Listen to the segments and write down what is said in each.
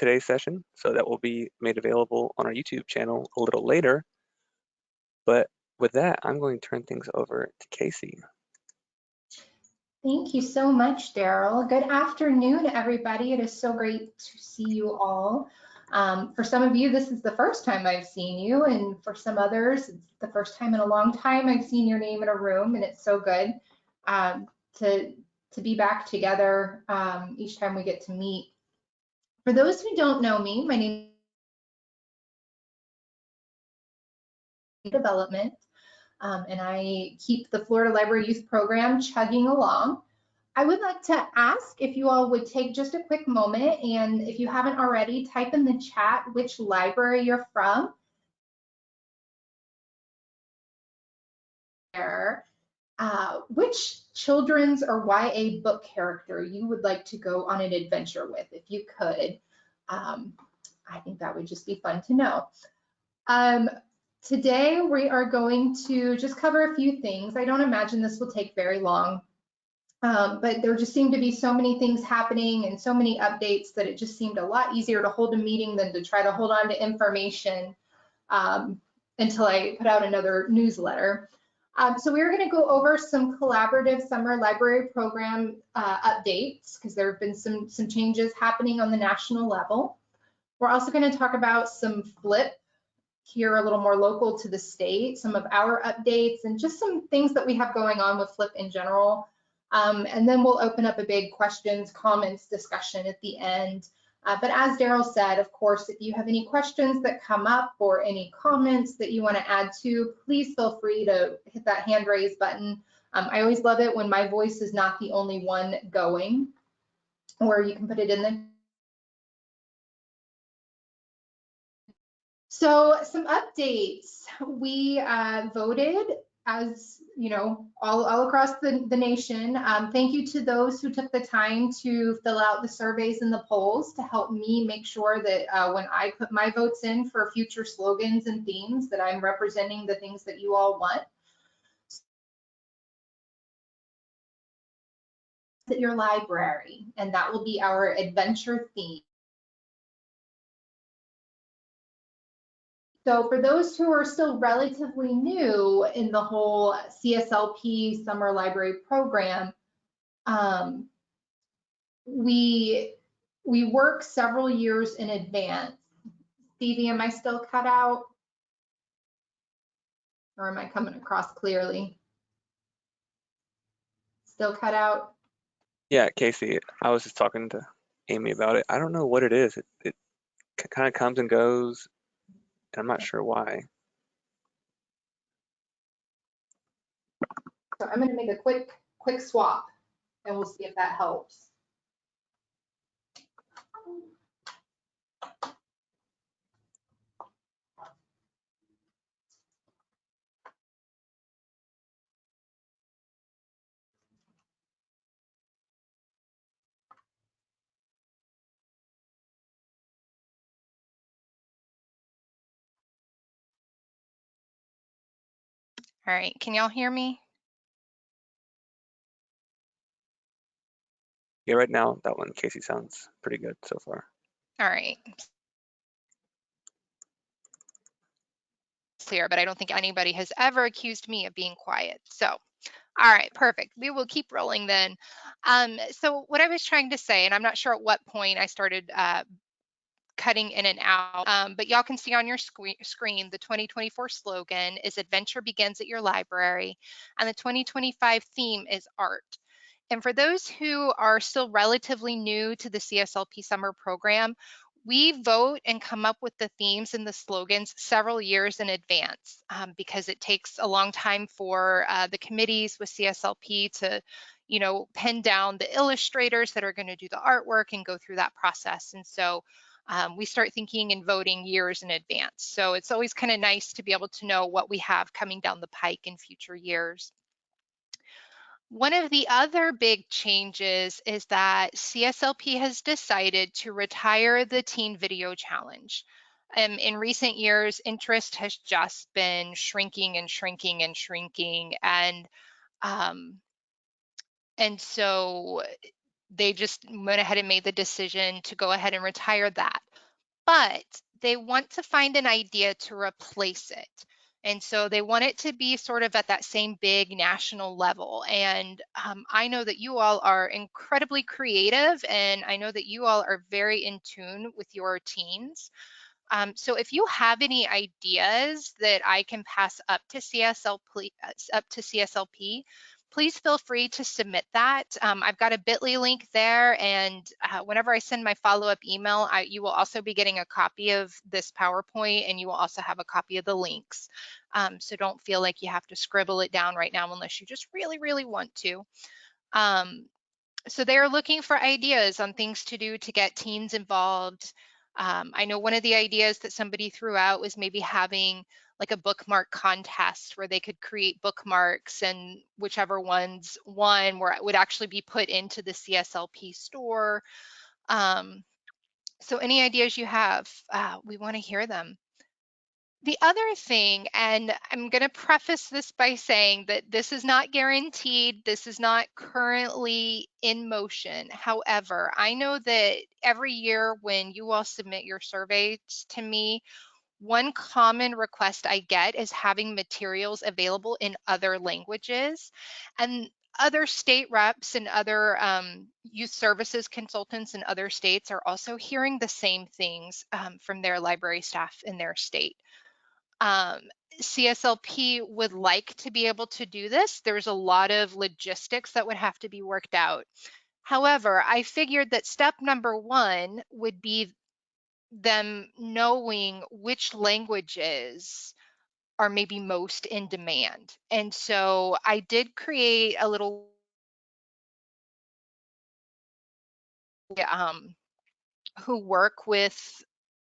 today's session, so that will be made available on our YouTube channel a little later. But with that, I'm going to turn things over to Casey. Thank you so much, Daryl. Good afternoon, everybody. It is so great to see you all. Um, for some of you, this is the first time I've seen you, and for some others, it's the first time in a long time I've seen your name in a room, and it's so good um, to to be back together um, each time we get to meet. For those who don't know me, my name is Development, um, and I keep the Florida Library Youth Program chugging along. I would like to ask if you all would take just a quick moment and if you haven't already, type in the chat which library you're from. Uh, which children's or YA book character you would like to go on an adventure with, if you could. Um, I think that would just be fun to know. Um, today we are going to just cover a few things. I don't imagine this will take very long. Um, but there just seemed to be so many things happening and so many updates that it just seemed a lot easier to hold a meeting than to try to hold on to information um, until I put out another newsletter. Um, so we're going to go over some collaborative summer library program uh, updates because there have been some, some changes happening on the national level. We're also going to talk about some FLYP here a little more local to the state, some of our updates and just some things that we have going on with FLYP in general. Um, and then we'll open up a big questions, comments discussion at the end. Uh, but as Daryl said, of course, if you have any questions that come up or any comments that you want to add to, please feel free to hit that hand raise button. Um, I always love it when my voice is not the only one going, or you can put it in the So some updates. We uh, voted as you know, all, all across the, the nation. Um, thank you to those who took the time to fill out the surveys and the polls to help me make sure that uh, when I put my votes in for future slogans and themes that I'm representing the things that you all want. At your library, and that will be our adventure theme. So for those who are still relatively new in the whole CSLP summer library program, um, we we work several years in advance. Stevie, am I still cut out? Or am I coming across clearly? Still cut out? Yeah, Casey, I was just talking to Amy about it. I don't know what it is. It, it kind of comes and goes. I'm not sure why. So I'm going to make a quick, quick swap and we'll see if that helps. All right, can y'all hear me? Yeah, right now that one, Casey, sounds pretty good so far. All right. Clear, but I don't think anybody has ever accused me of being quiet. So, all right, perfect. We will keep rolling then. Um, so what I was trying to say, and I'm not sure at what point I started uh, cutting in and out. Um, but y'all can see on your screen the 2024 slogan is Adventure Begins at Your Library, and the 2025 theme is Art. And for those who are still relatively new to the CSLP summer program, we vote and come up with the themes and the slogans several years in advance um, because it takes a long time for uh, the committees with CSLP to you know, pin down the illustrators that are going to do the artwork and go through that process. And so um, we start thinking and voting years in advance. So it's always kind of nice to be able to know what we have coming down the pike in future years. One of the other big changes is that CSLP has decided to retire the Teen Video Challenge. Um, in recent years, interest has just been shrinking and shrinking and shrinking. And um, and so they just went ahead and made the decision to go ahead and retire that. but they want to find an idea to replace it. And so they want it to be sort of at that same big national level. And um, I know that you all are incredibly creative, and I know that you all are very in tune with your teens. Um, so if you have any ideas that I can pass up to CSLP, uh, up to CSLP, please feel free to submit that. Um, I've got a bit.ly link there and uh, whenever I send my follow-up email, I, you will also be getting a copy of this PowerPoint and you will also have a copy of the links. Um, so don't feel like you have to scribble it down right now unless you just really, really want to. Um, so they're looking for ideas on things to do to get teens involved. Um, I know one of the ideas that somebody threw out was maybe having like a bookmark contest where they could create bookmarks and whichever ones won where it would actually be put into the CSLP store. Um, so any ideas you have, uh, we want to hear them. The other thing, and I'm going to preface this by saying that this is not guaranteed, this is not currently in motion. However, I know that every year when you all submit your surveys to me, one common request I get is having materials available in other languages. And other state reps and other um, youth services consultants in other states are also hearing the same things um, from their library staff in their state. Um, CSLP would like to be able to do this. There's a lot of logistics that would have to be worked out. However, I figured that step number one would be them knowing which languages are maybe most in demand. And so I did create a little um, who work with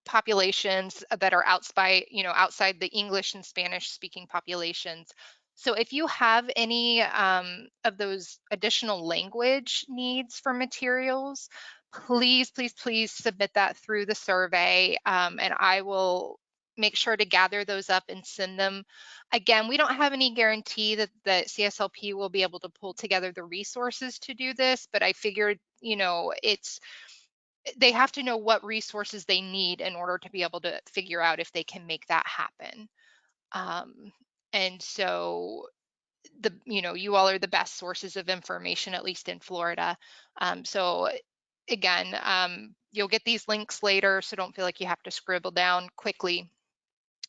populations that are outside, you know, outside the English and Spanish speaking populations. So if you have any um, of those additional language needs for materials, please, please, please submit that through the survey um, and I will make sure to gather those up and send them. Again, we don't have any guarantee that the CSLP will be able to pull together the resources to do this, but I figured, you know, it's, they have to know what resources they need in order to be able to figure out if they can make that happen. Um, and so the you know you all are the best sources of information at least in Florida um, so again, um, you'll get these links later, so don't feel like you have to scribble down quickly,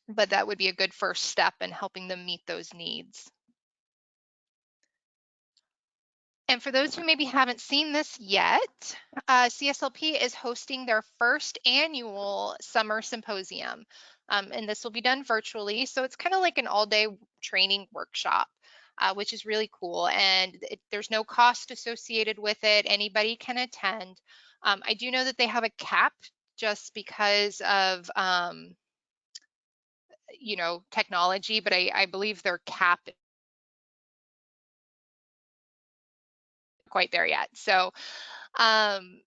but that would be a good first step in helping them meet those needs. And for those who maybe haven't seen this yet, uh, CSLP is hosting their first annual summer symposium. Um, and this will be done virtually. So it's kind of like an all day training workshop. Uh, which is really cool. And it, there's no cost associated with it. Anybody can attend. Um, I do know that they have a cap just because of, um, you know, technology, but I, I believe their cap quite there yet. So, um,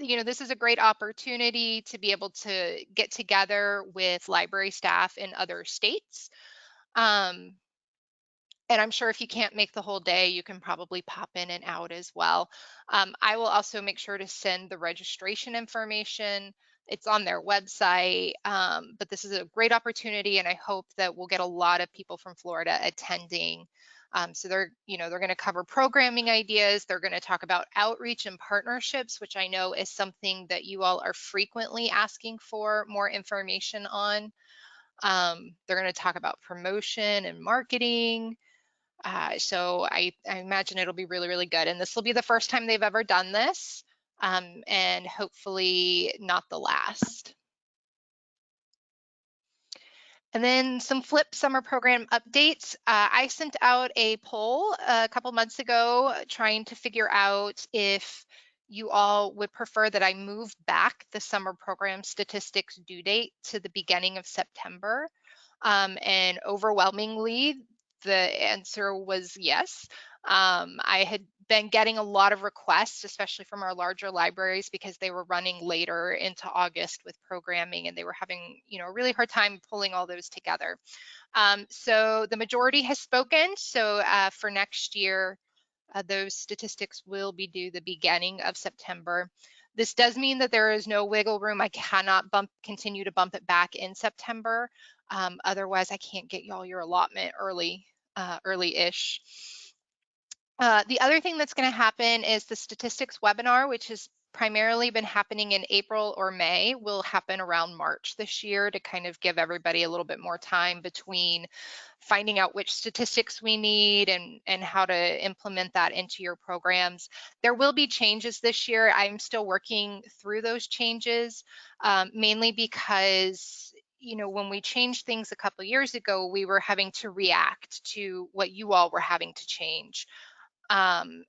you know, this is a great opportunity to be able to get together with library staff in other states. Um, and I'm sure if you can't make the whole day, you can probably pop in and out as well. Um, I will also make sure to send the registration information. It's on their website, um, but this is a great opportunity and I hope that we'll get a lot of people from Florida attending. Um, so they're, you know, they're going to cover programming ideas. They're going to talk about outreach and partnerships, which I know is something that you all are frequently asking for more information on. Um, they're going to talk about promotion and marketing. Uh, so I, I, imagine it'll be really, really good. And this will be the first time they've ever done this um, and hopefully not the last. And then some FLYP summer program updates. Uh, I sent out a poll a couple months ago trying to figure out if you all would prefer that I move back the summer program statistics due date to the beginning of September. Um, and overwhelmingly, the answer was yes. Um, I had been getting a lot of requests, especially from our larger libraries, because they were running later into August with programming and they were having, you know, a really hard time pulling all those together. Um, so the majority has spoken. So uh, for next year, uh, those statistics will be due the beginning of September. This does mean that there is no wiggle room. I cannot bump continue to bump it back in September. Um, otherwise, I can't get y'all your allotment early, uh, early-ish. Uh, the other thing that's going to happen is the statistics webinar, which has primarily been happening in April or May, will happen around March this year to kind of give everybody a little bit more time between finding out which statistics we need and, and how to implement that into your programs. There will be changes this year. I'm still working through those changes, um, mainly because you know, when we changed things a couple years ago, we were having to react to what you all were having to change. Um,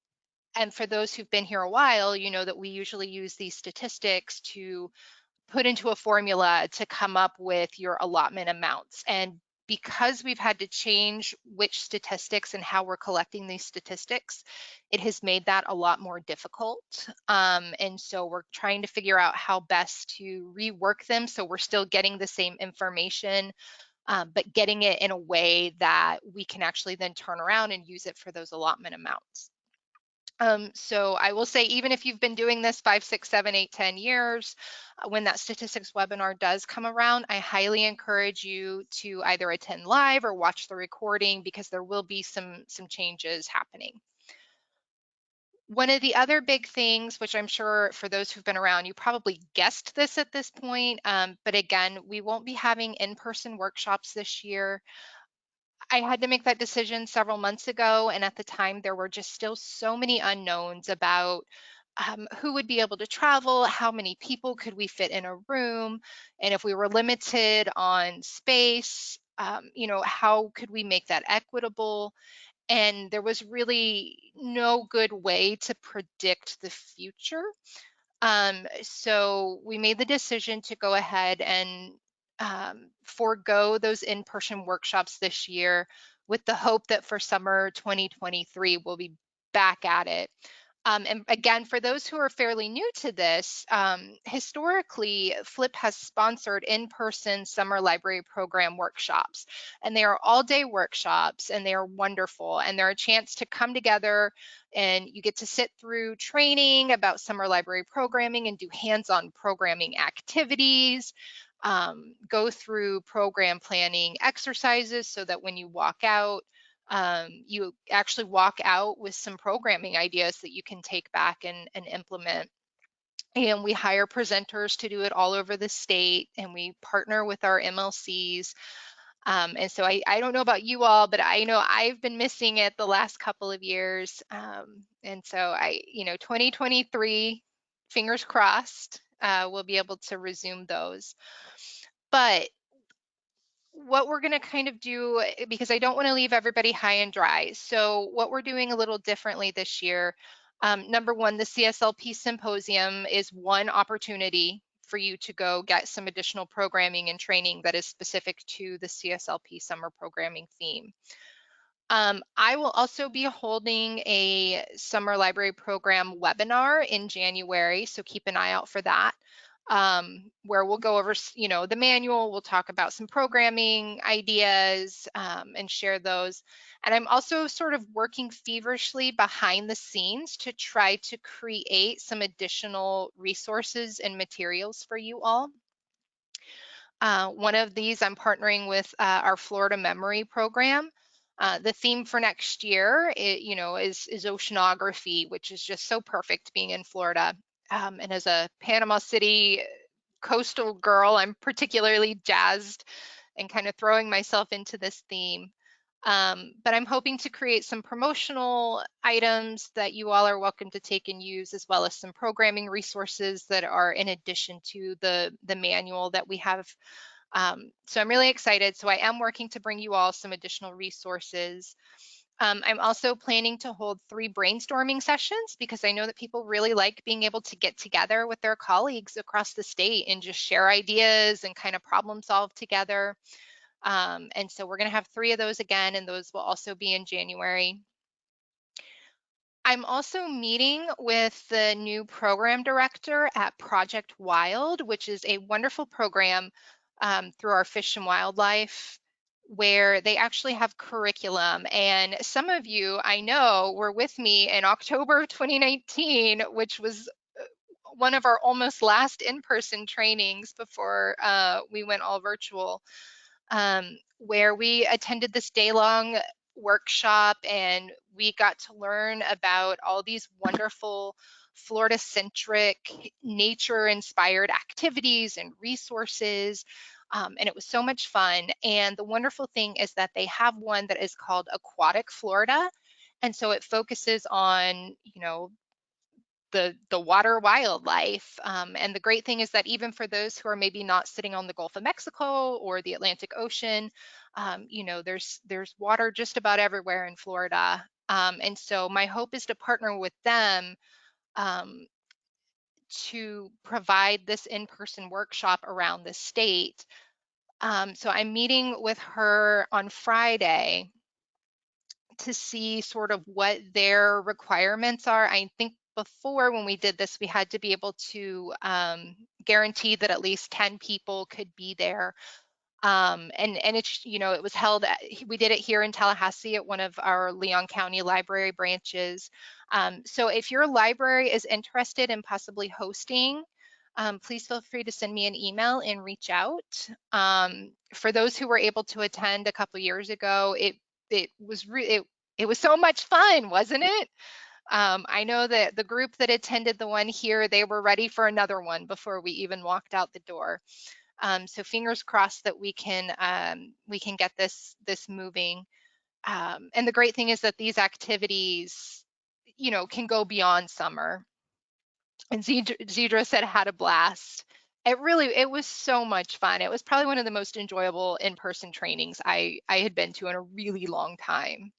and for those who've been here a while, you know that we usually use these statistics to put into a formula to come up with your allotment amounts. And because we've had to change which statistics and how we're collecting these statistics, it has made that a lot more difficult. Um, and so we're trying to figure out how best to rework them so we're still getting the same information, um, but getting it in a way that we can actually then turn around and use it for those allotment amounts. Um, so I will say, even if you've been doing this five, six, seven, eight, ten years, uh, when that statistics webinar does come around, I highly encourage you to either attend live or watch the recording because there will be some, some changes happening. One of the other big things, which I'm sure for those who've been around, you probably guessed this at this point, um, but again, we won't be having in-person workshops this year. I had to make that decision several months ago. And at the time, there were just still so many unknowns about um, who would be able to travel, how many people could we fit in a room, and if we were limited on space, um, you know, how could we make that equitable? And there was really no good way to predict the future. Um, so we made the decision to go ahead and um, forego those in-person workshops this year with the hope that for summer 2023 we'll be back at it. Um, and again, for those who are fairly new to this, um, historically, FLYP has sponsored in-person summer library program workshops, and they are all-day workshops, and they are wonderful, and they're a chance to come together, and you get to sit through training about summer library programming and do hands-on programming activities um, go through program planning exercises so that when you walk out, um, you actually walk out with some programming ideas that you can take back and, and implement. And we hire presenters to do it all over the state, and we partner with our MLCs. Um, and so I, I don't know about you all, but I know I've been missing it the last couple of years. Um, and so I, you know, 2023, fingers crossed, uh, we'll be able to resume those. But what we're going to kind of do, eh, because I don't want to leave everybody high and dry. So what we're doing a little differently this year, um, number one, the CSLP Symposium is one opportunity for you to go get some additional programming and training that is specific to the CSLP summer programming theme. Um, I will also be holding a summer library program webinar in January, so keep an eye out for that um, where we'll go over, you know, the manual, we'll talk about some programming ideas um, and share those. And I'm also sort of working feverishly behind the scenes to try to create some additional resources and materials for you all. Uh, one of these I'm partnering with uh, our Florida Memory Program. Uh, the theme for next year, it, you know, is, is oceanography, which is just so perfect being in Florida. Um, and as a Panama City coastal girl, I'm particularly jazzed and kind of throwing myself into this theme. Um, but I'm hoping to create some promotional items that you all are welcome to take and use, as well as some programming resources that are in addition to the, the manual that we have. Um, so I'm really excited. So I am working to bring you all some additional resources. Um, I'm also planning to hold three brainstorming sessions because I know that people really like being able to get together with their colleagues across the state and just share ideas and kind of problem solve together. Um, and so we're going to have three of those again, and those will also be in January. I'm also meeting with the new program director at Project Wild, which is a wonderful program um, through our Fish and Wildlife where they actually have curriculum. And some of you I know were with me in October of 2019, which was uh, one of our almost last in-person trainings before uh, we went all virtual, um, where we attended this day-long workshop and we got to learn about all these wonderful Florida centric, nature inspired activities and resources. Um, and it was so much fun. And the wonderful thing is that they have one that is called Aquatic Florida. And so it focuses on, you know, the the water wildlife. Um, and the great thing is that even for those who are maybe not sitting on the Gulf of Mexico or the Atlantic Ocean, um, you know, there's there's water just about everywhere in Florida. Um, and so my hope is to partner with them um, to provide this in-person workshop around the state. Um, so I'm meeting with her on Friday to see sort of what their requirements are. I think before when we did this, we had to be able to um, guarantee that at least 10 people could be there. Um, and and it's you know it was held at, we did it here in Tallahassee at one of our Leon County library branches. Um, so if your library is interested in possibly hosting, um, please feel free to send me an email and reach out. Um, for those who were able to attend a couple years ago, it it was it, it was so much fun, wasn't it? Um, I know that the group that attended the one here, they were ready for another one before we even walked out the door. Um, so fingers crossed that we can um, we can get this this moving. Um, and the great thing is that these activities, you know, can go beyond summer. And Zedra said had a blast. It really it was so much fun. It was probably one of the most enjoyable in-person trainings I I had been to in a really long time.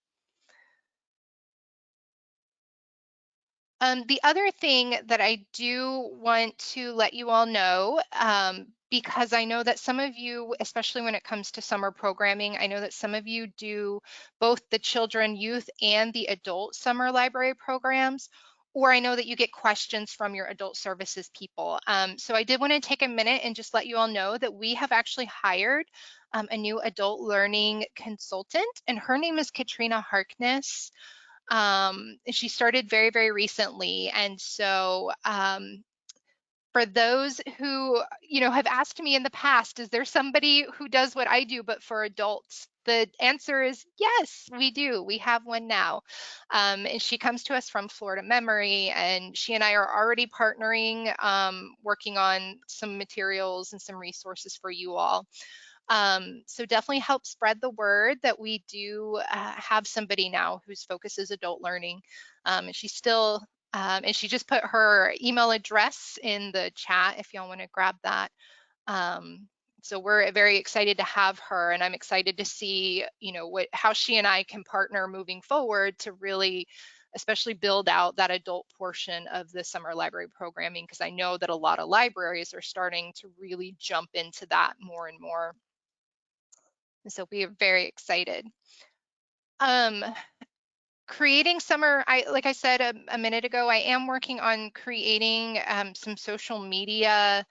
Um, the other thing that I do want to let you all know, um, because I know that some of you, especially when it comes to summer programming, I know that some of you do both the children, youth, and the adult summer library programs, or I know that you get questions from your adult services people. Um, so I did want to take a minute and just let you all know that we have actually hired um, a new adult learning consultant, and her name is Katrina Harkness. Um, she started very, very recently. And so um, for those who, you know, have asked me in the past, is there somebody who does what I do, but for adults? The answer is yes, we do. We have one now. Um, and she comes to us from Florida Memory, and she and I are already partnering, um, working on some materials and some resources for you all. Um, so definitely help spread the word that we do uh, have somebody now whose focus is adult learning. Um, and she's still, um, and she just put her email address in the chat if y'all want to grab that. Um, so we're very excited to have her and I'm excited to see, you know, what how she and I can partner moving forward to really especially build out that adult portion of the summer library programming because I know that a lot of libraries are starting to really jump into that more and more. And So we are very excited. Um, creating summer, I like I said a, a, minute ago, I am working on creating um, some social media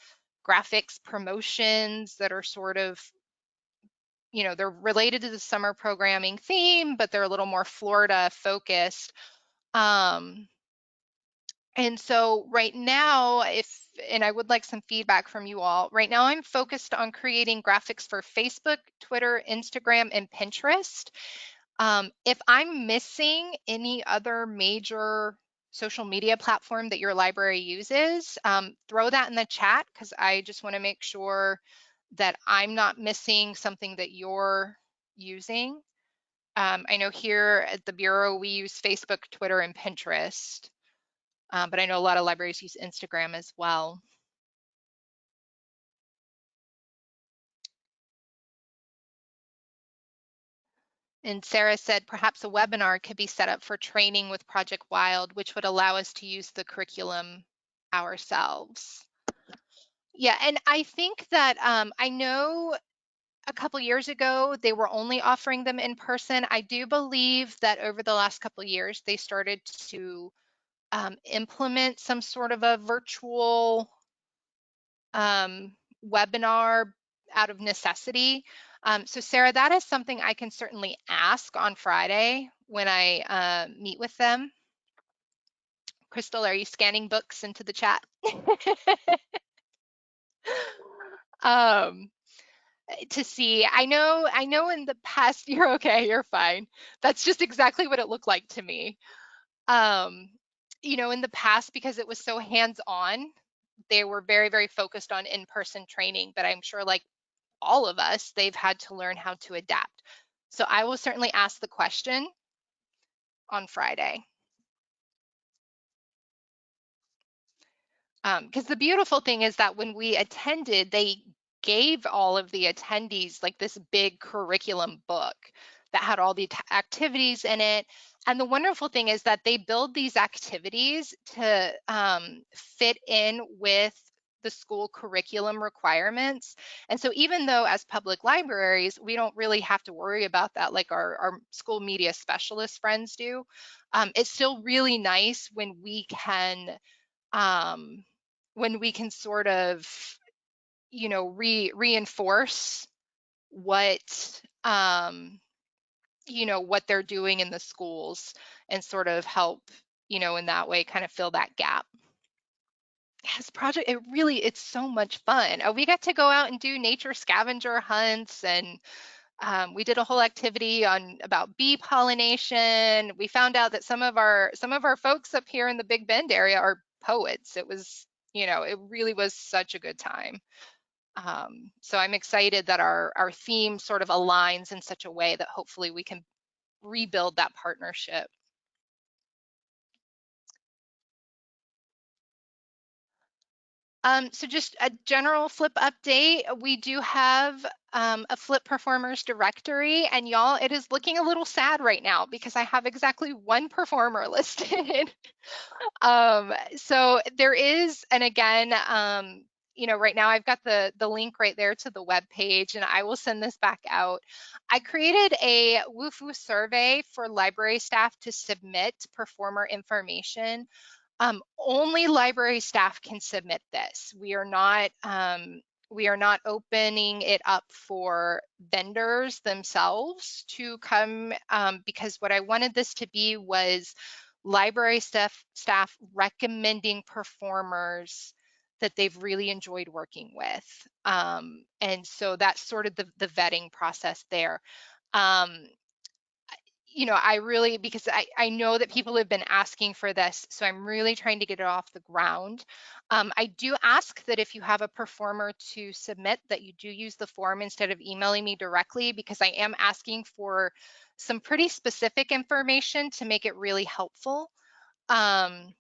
graphics promotions that are sort of, you know, they're related to the summer programming theme, but they're a little more Florida focused. Um, and so right now, if, and I would like some feedback from you all, right now I'm focused on creating graphics for Facebook, Twitter, Instagram, and Pinterest. Um, if I'm missing any other major social media platform that your library uses, um, throw that in the chat because I just want to make sure that I'm not missing something that you're using. Um, I know here at the Bureau, we use Facebook, Twitter, and Pinterest um, but I know a lot of libraries use Instagram as well. And Sarah said perhaps a webinar could be set up for training with Project Wild, which would allow us to use the curriculum ourselves. Yeah, and I think that um, I know a couple years ago they were only offering them in person. I do believe that over the last couple years they started to um, implement some sort of a virtual um, webinar out of necessity. Um, so Sarah, that is something I can certainly ask on Friday when I uh, meet with them. Crystal, are you scanning books into the chat? um, to see. I know, I know in the past, you're okay, you're fine. That's just exactly what it looked like to me. Um, you know, in the past, because it was so hands-on, they were very, very focused on in-person training, but I'm sure like all of us, they've had to learn how to adapt. So I will certainly ask the question on Friday. Because um, the beautiful thing is that when we attended, they gave all of the attendees like this big curriculum book that had all the activities in it. And the wonderful thing is that they build these activities to um, fit in with the school curriculum requirements. And so even though as public libraries, we don't really have to worry about that like our, our school media specialist friends do, um, it's still really nice when we can um, when we can sort of you know re reinforce what um you know what they're doing in the schools and sort of help you know in that way kind of fill that gap yes project it really it's so much fun uh, we got to go out and do nature scavenger hunts and um, we did a whole activity on about bee pollination we found out that some of our some of our folks up here in the big bend area are poets it was you know it really was such a good time um, so I'm excited that our, our theme sort of aligns in such a way that hopefully we can rebuild that partnership. Um, so just a general FLYP update, we do have um, a FLYP performers directory and y'all, it is looking a little sad right now because I have exactly one performer listed. um, so there is, and again, um, you know, right now I've got the, the link right there to the web page and I will send this back out. I created a Wufoo survey for library staff to submit performer information. Um, only library staff can submit this. We are not um, we are not opening it up for vendors themselves to come um, because what I wanted this to be was library staff staff recommending performers that they've really enjoyed working with. Um, and so that's sort of the, the vetting process there. Um, you know, I really, because I, I know that people have been asking for this, so I'm really trying to get it off the ground. Um, I do ask that if you have a performer to submit that you do use the form instead of emailing me directly because I am asking for some pretty specific information to make it really helpful. Um,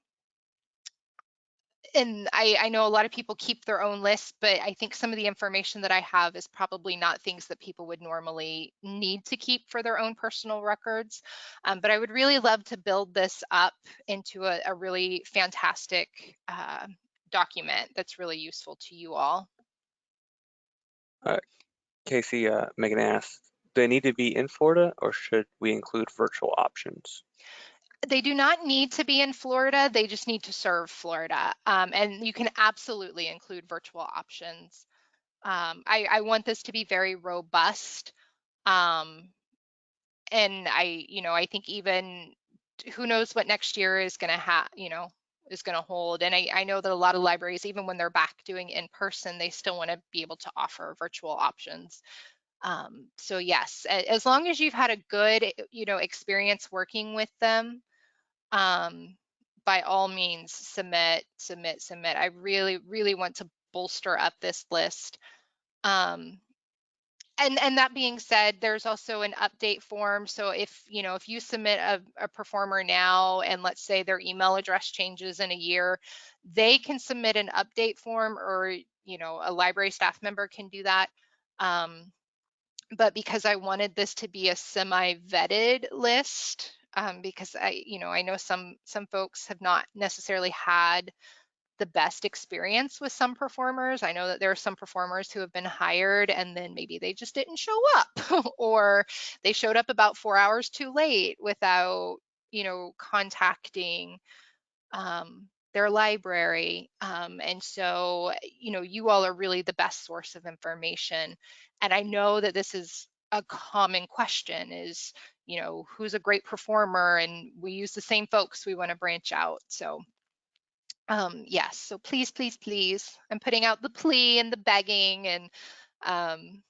and I, I know a lot of people keep their own lists, but I think some of the information that I have is probably not things that people would normally need to keep for their own personal records. Um, but I would really love to build this up into a, a really fantastic uh, document that's really useful to you all. Uh, Casey, uh, Megan asked, do they need to be in Florida or should we include virtual options? They do not need to be in Florida. They just need to serve Florida. Um, and you can absolutely include virtual options. Um, I, I, want this to be very robust. Um, and I, you know, I think even who knows what next year is going to have, you know, is going to hold. And I, I know that a lot of libraries, even when they're back doing in person, they still want to be able to offer virtual options. Um, so yes, as long as you've had a good, you know, experience working with them, um, by all means, submit, submit, submit. I really, really want to bolster up this list. Um, and, and that being said, there's also an update form. So if you know if you submit a, a performer now, and let's say their email address changes in a year, they can submit an update form, or you know a library staff member can do that. Um, but because I wanted this to be a semi-vetted list, um, because I, you know, I know some some folks have not necessarily had the best experience with some performers. I know that there are some performers who have been hired and then maybe they just didn't show up or they showed up about four hours too late without, you know, contacting um, their library. Um, and so, you know, you all are really the best source of information. And I know that this is a common question is, you know, who's a great performer and we use the same folks, we want to branch out. So um, yes, so please, please, please, I'm putting out the plea and the begging and, um,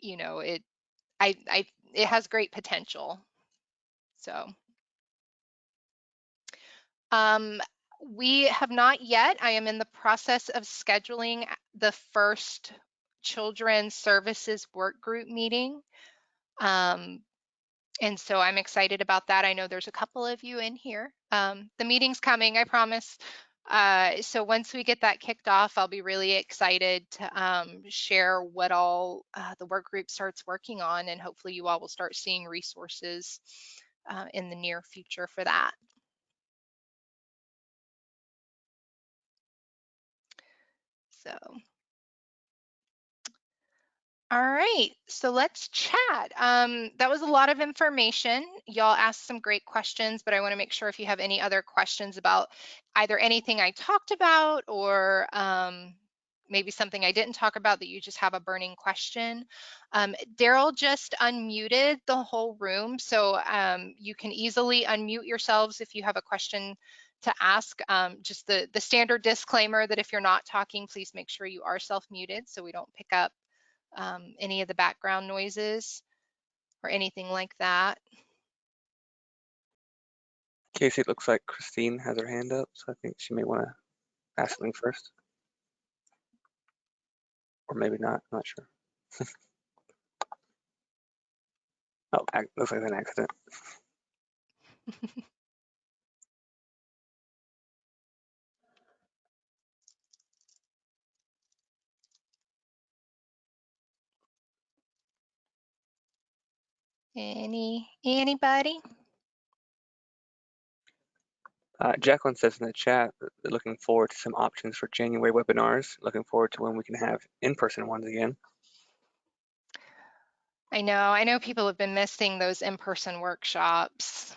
you know, it, I, I, it has great potential. So. Um, we have not yet. I am in the process of scheduling the first children's services work group meeting. Um, and so I'm excited about that. I know there's a couple of you in here. Um, the meeting's coming, I promise. Uh, so once we get that kicked off, I'll be really excited to um, share what all uh, the work group starts working on, and hopefully you all will start seeing resources uh, in the near future for that. So all right, so let's chat. Um, that was a lot of information. Y'all asked some great questions, but I want to make sure if you have any other questions about either anything I talked about or um, maybe something I didn't talk about that you just have a burning question. Um, Daryl just unmuted the whole room, so um, you can easily unmute yourselves if you have a question to ask. Um, just the, the standard disclaimer that if you're not talking, please make sure you are self-muted so we don't pick up um, any of the background noises or anything like that. Casey, it looks like Christine has her hand up, so I think she may want to ask something first. Or maybe not, I'm not sure. oh, looks like an accident. Any anybody? Uh, Jacqueline says in the chat, looking forward to some options for January webinars. Looking forward to when we can have in-person ones again. I know, I know people have been missing those in-person workshops.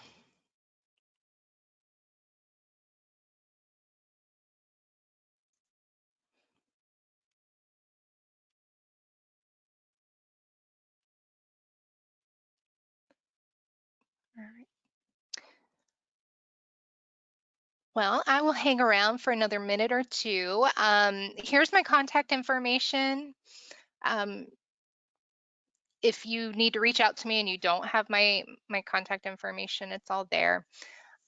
Well, I will hang around for another minute or two. Um, here's my contact information. Um, if you need to reach out to me and you don't have my, my contact information, it's all there.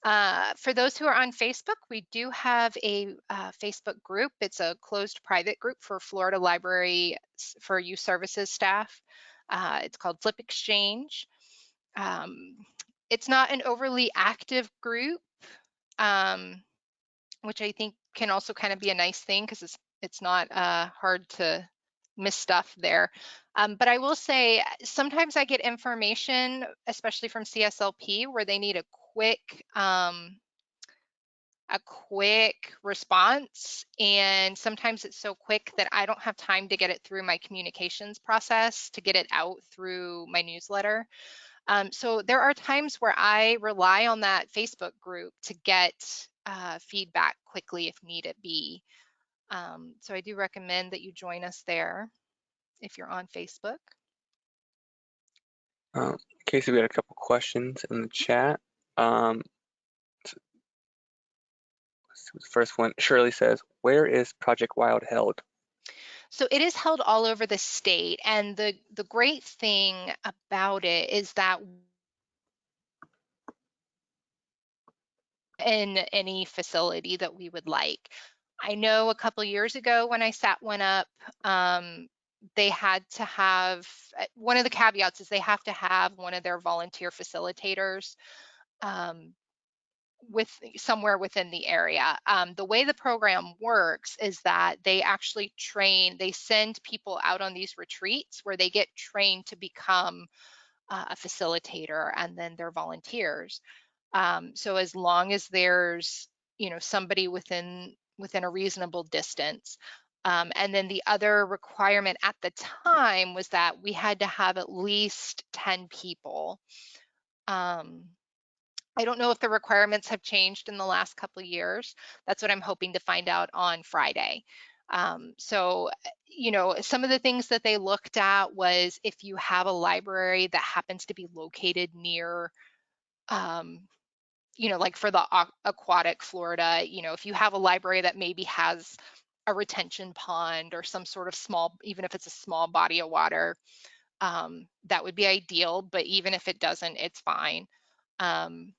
Uh, for those who are on Facebook, we do have a uh, Facebook group. It's a closed private group for Florida Library for Youth Services staff. Uh, it's called FLYP Exchange. Um, it's not an overly active group, um, which I think can also kind of be a nice thing because it's it's not uh, hard to miss stuff there. Um, but I will say sometimes I get information, especially from CSLP, where they need a quick um, a quick response and sometimes it's so quick that I don't have time to get it through my communications process to get it out through my newsletter. Um, so there are times where I rely on that Facebook group to get uh, feedback quickly if needed be. Um, so I do recommend that you join us there if you're on Facebook. Uh, Casey, we had a couple questions in the chat. Um, the first one, Shirley says, where is Project Wild held? So it is held all over the state. And the, the great thing about it is that in any facility that we would like. I know a couple years ago when I sat one up, um, they had to have, uh, one of the caveats is they have to have one of their volunteer facilitators um, with somewhere within the area. Um, the way the program works is that they actually train, they send people out on these retreats where they get trained to become uh, a facilitator and then they're volunteers. Um, so as long as there's, you know, somebody within within a reasonable distance. Um, and then the other requirement at the time was that we had to have at least 10 people. Um, I don't know if the requirements have changed in the last couple of years. That's what I'm hoping to find out on Friday. Um, so, you know, some of the things that they looked at was if you have a library that happens to be located near, um, you know, like for the aquatic Florida, you know, if you have a library that maybe has a retention pond or some sort of small, even if it's a small body of water, um, that would be ideal. But even if it doesn't, it's fine. Um,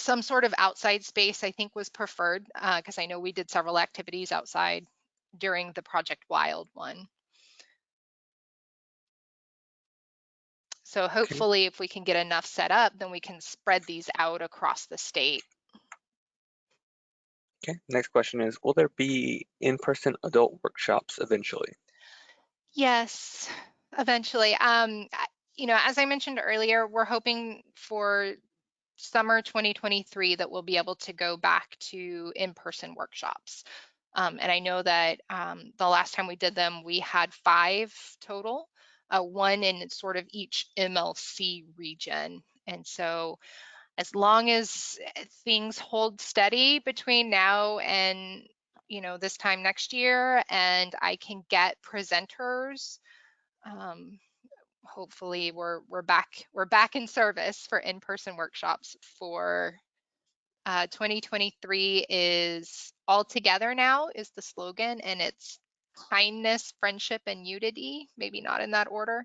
some sort of outside space, I think, was preferred because I know we did several activities outside during the Project Wild one. So hopefully, if we can get enough set up, then we can spread these out across the state. Okay, next question is, will there be in-person adult workshops eventually? Yes, eventually. Um, you know, as I mentioned earlier, we're hoping for summer 2023 that we'll be able to go back to in-person workshops. Um, and I know that um, the last time we did them, we had five total, uh, one in sort of each MLC region. And so as long as eh, things hold steady between now and you know this time next year and i can get presenters um, hopefully we're we're back we're back in service for in-person workshops for uh, 2023 is all together now is the slogan and it's kindness friendship and unity maybe not in that order.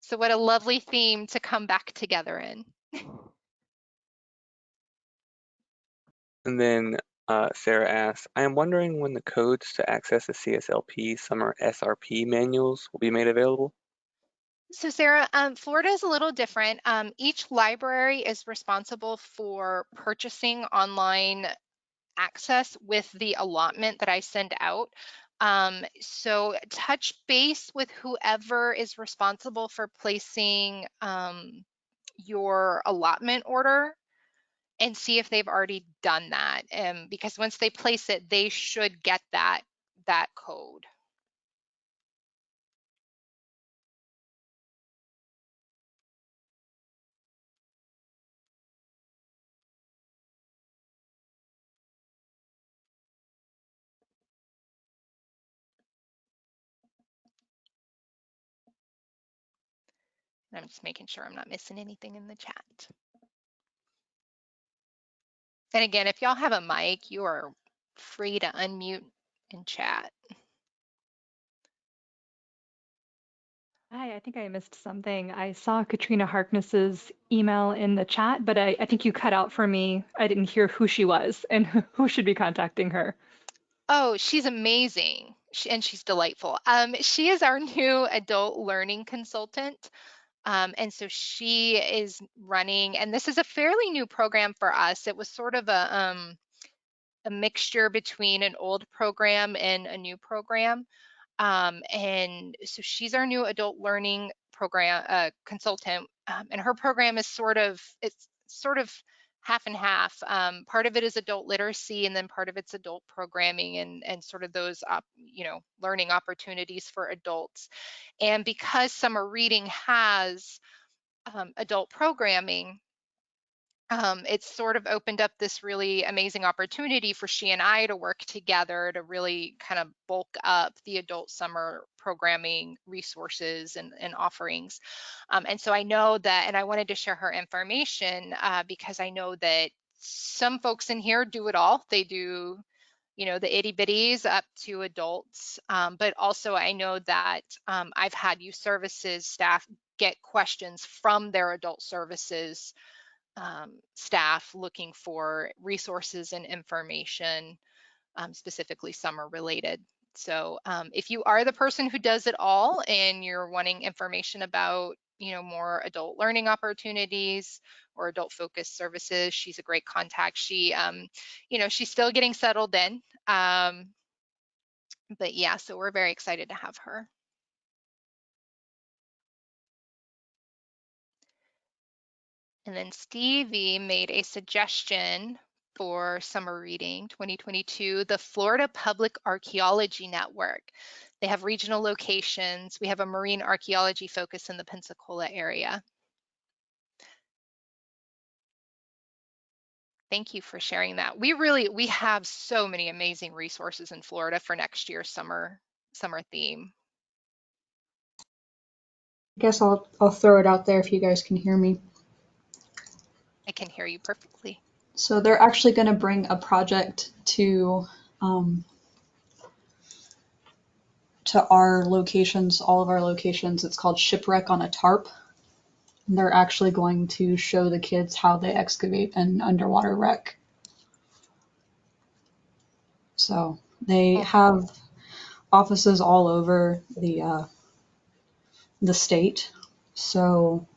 So what a lovely theme to come back together in. And then uh, Sarah asks, I am wondering when the codes to access the CSLP summer SRP manuals will be made available. So Sarah, um, Florida is a little different. Um, each library is responsible for purchasing online access with the allotment that I send out. Um, so touch base with whoever is responsible for placing um, your allotment order and see if they've already done that. Um, because once they place it, they should get that that code. I'm just making sure I'm not missing anything in the chat. And again, if y'all have a mic, you are free to unmute and chat. Hi, I think I missed something. I saw Katrina Harkness's email in the chat, but I, I think you cut out for me. I didn't hear who she was and who should be contacting her. Oh, she's amazing. She, and she's delightful. Um, she is our new adult learning consultant. Um, and so she is running, and this is a fairly new program for us. It was sort of a, um, a mixture between an old program and a new program. Um, and so she's our new adult learning program uh, consultant, um, and her program is sort of it's sort of half and half. Um, part of it is adult literacy, and then part of it's adult programming and and sort of those you know learning opportunities for adults. And because summer reading has um, adult programming, um, it's sort of opened up this really amazing opportunity for she and I to work together to really kind of bulk up the adult summer programming resources and, and offerings. Um, and so I know that, and I wanted to share her information uh, because I know that some folks in here do it all. They do, you know, the itty bitties up to adults. Um, but also I know that um, I've had youth services staff get questions from their adult services um, staff looking for resources and information, um, specifically summer related. So um, if you are the person who does it all and you're wanting information about, you know, more adult learning opportunities or adult focused services, she's a great contact. She, um, you know, she's still getting settled in. Um, but yeah, so we're very excited to have her. And then Stevie made a suggestion for summer reading 2022, the Florida Public Archaeology Network. They have regional locations. We have a marine archaeology focus in the Pensacola area. Thank you for sharing that. We really, we have so many amazing resources in Florida for next year's summer, summer theme. I guess I'll I'll throw it out there if you guys can hear me. I can hear you perfectly. So they're actually going to bring a project to um, to our locations, all of our locations. It's called Shipwreck on a Tarp. And they're actually going to show the kids how they excavate an underwater wreck. So they Oh. have offices all over the uh, the state. So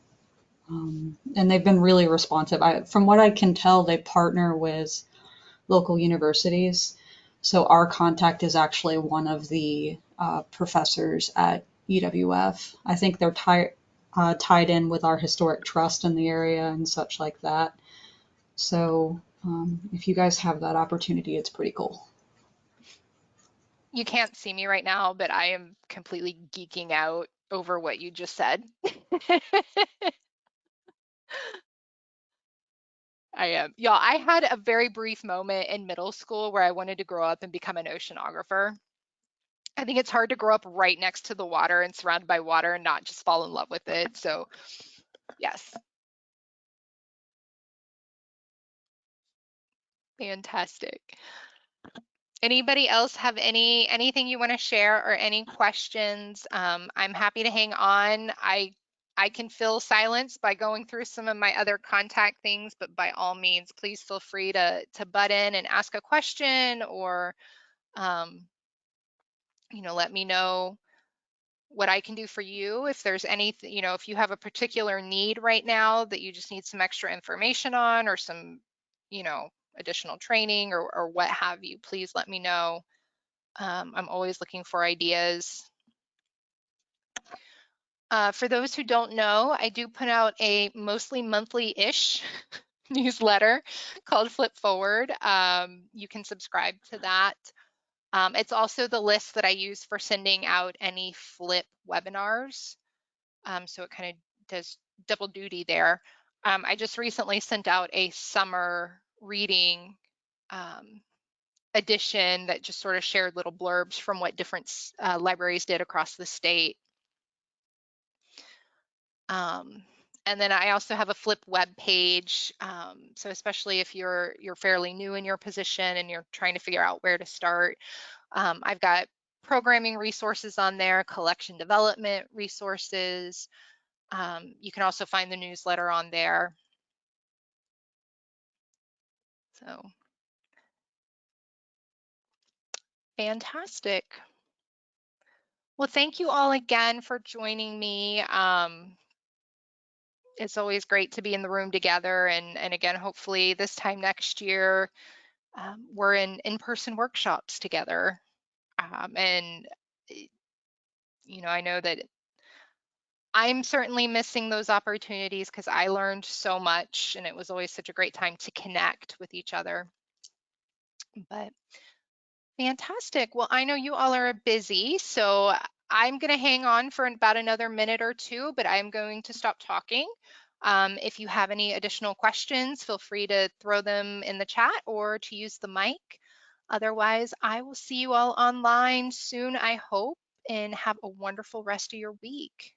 um, and they've been really responsive. I, from what I can tell, they partner with local universities. So our contact is actually one of the uh, professors at UWF. I think they're tied uh, tied in with our historic trust in the area and such like that. So um, if you guys have that opportunity, it's pretty cool. You can't see me right now, but I am completely geeking out over what you just said. I am. Y'all, I had a very brief moment in middle school where I wanted to grow up and become an oceanographer. I think it's hard to grow up right next to the water and surrounded by water and not just fall in love with it. So, yes. Fantastic. Anybody else have any anything you want to share or any questions? Um, I'm happy to hang on. I I can fill silence by going through some of my other contact things, but by all means, please feel free to to butt in and ask a question or um, you know, let me know what I can do for you. If there's any, you know, if you have a particular need right now that you just need some extra information on or some, you know, additional training or, or what have you, please let me know. Um, I'm always looking for ideas. Uh, for those who don't know, I do put out a mostly monthly-ish newsletter called FLYP Forward. Um, you can subscribe to that. Um, it's also the list that I use for sending out any FLYP webinars. Um, so it kind of does double duty there. Um, I just recently sent out a summer reading um, edition that just sort of shared little blurbs from what different uh, libraries did across the state. Um, and then I also have a FLYP web page. Um, so especially if you're you're fairly new in your position and you're trying to figure out where to start, um, I've got programming resources on there, collection development resources. Um, you can also find the newsletter on there. So fantastic. Well, thank you all again for joining me. Um, it's always great to be in the room together. And, and again, hopefully this time next year, um, we're in in-person workshops together. Um, and, eh, you know, I know that I'm certainly missing those opportunities because I learned so much and it was always such a great time to connect with each other. But fantastic. Well, I know you all are busy, so I'm going to hang on for about another minute or two, but I'm going to stop talking. Um, if you have any additional questions, feel free to throw them in the chat or to use the mic. Otherwise, I will see you all online soon, I hope, and have a wonderful rest of your week.